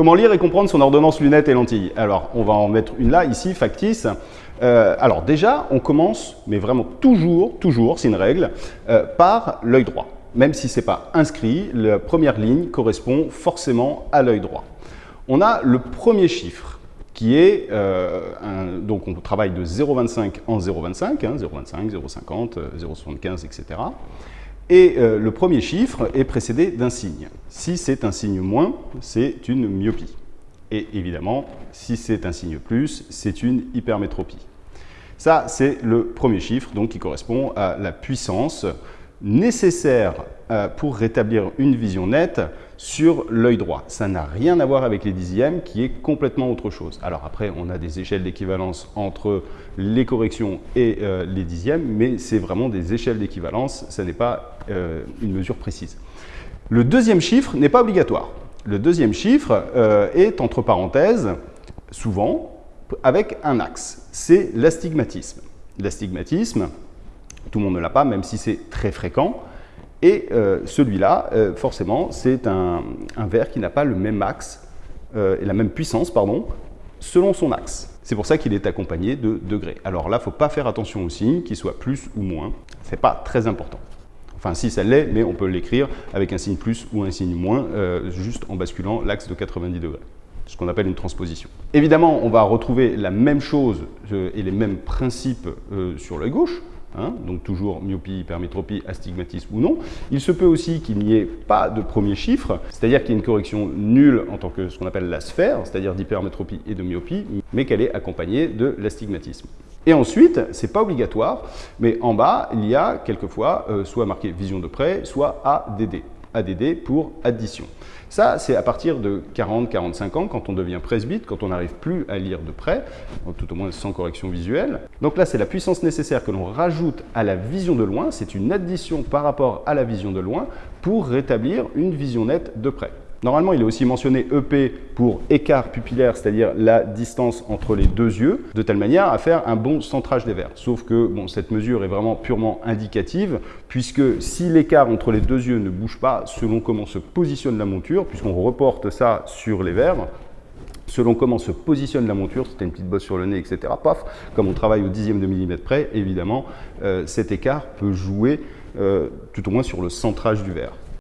Comment lire et comprendre son ordonnance lunettes et lentilles Alors, on va en mettre une là, ici, factice. Euh, alors déjà, on commence, mais vraiment toujours, toujours, c'est une règle, euh, par l'œil droit. Même si ce n'est pas inscrit, la première ligne correspond forcément à l'œil droit. On a le premier chiffre, qui est, euh, donc on travaille de 0,25 en 0,25, hein, 0,25, 0,50, 0,75, etc. Et euh, le premier chiffre est précédé d'un signe. Si c'est un signe moins, c'est une myopie. Et évidemment, si c'est un signe plus, c'est une hypermétropie. Ça, c'est le premier chiffre donc, qui correspond à la puissance nécessaire euh, pour rétablir une vision nette sur l'œil droit. Ça n'a rien à voir avec les dixièmes qui est complètement autre chose. Alors après, on a des échelles d'équivalence entre les corrections et euh, les dixièmes, mais c'est vraiment des échelles d'équivalence, ça n'est pas euh, une mesure précise. Le deuxième chiffre n'est pas obligatoire. Le deuxième chiffre est entre parenthèses, souvent, avec un axe. C'est l'astigmatisme. L'astigmatisme, tout le monde ne l'a pas, même si c'est très fréquent. Et euh, celui-là, euh, forcément, c'est un, verre qui n'a pas le même axe euh, et la même puissance, pardon, selon son axe. C'est pour ça qu'il est accompagné de degrés. Alors là, il ne faut pas faire attention au signe, qu'il soit plus ou moins. Ce n'est pas très important. Enfin, si ça l'est, mais on peut l'écrire avec un signe plus ou un signe moins, juste en basculant l'axe de 90 degrés ce qu'on appelle une transposition. Évidemment, on va retrouver la même chose et les mêmes principes sur l'œil gauche, Hein, donc toujours myopie, hypermétropie, astigmatisme ou non. Il se peut aussi qu'il n'y ait pas de premier chiffre, c'est-à-dire qu'il y ait une correction nulle en tant que ce qu'on appelle la sphère, c'est-à-dire d'hypermétropie et de myopie, mais qu'elle est accompagnée de l'astigmatisme. Et ensuite, ce n'est pas obligatoire, mais en bas, il y a quelquefois euh, soit marqué vision de près, soit ADD. ADD pour addition. Ça, c'est à partir de 40-45 ans, quand on devient presbyte, quand on n'arrive plus à lire de près, tout au moins sans correction visuelle. Donc là, c'est la puissance nécessaire que l'on rajoute à la vision de loin, c'est une addition par rapport à la vision de loin pour rétablir une vision nette de près. Normalement, il est aussi mentionné EP pour écart pupillaire, c'est-à-dire la distance entre les deux yeux, de telle manière à faire un bon centrage des verres. Sauf que cette mesure est vraiment purement indicative, puisque si l'écart entre les deux yeux ne bouge pas selon comment se positionne la monture, puisqu'on reporte ça sur les verres, selon comment se positionne la monture, c'était une petite bosse sur le nez, etc. Paf, comme on travaille au dixième de millimètre près, évidemment, euh, cet écart peut jouer euh, tout au moins sur le centrage du verre.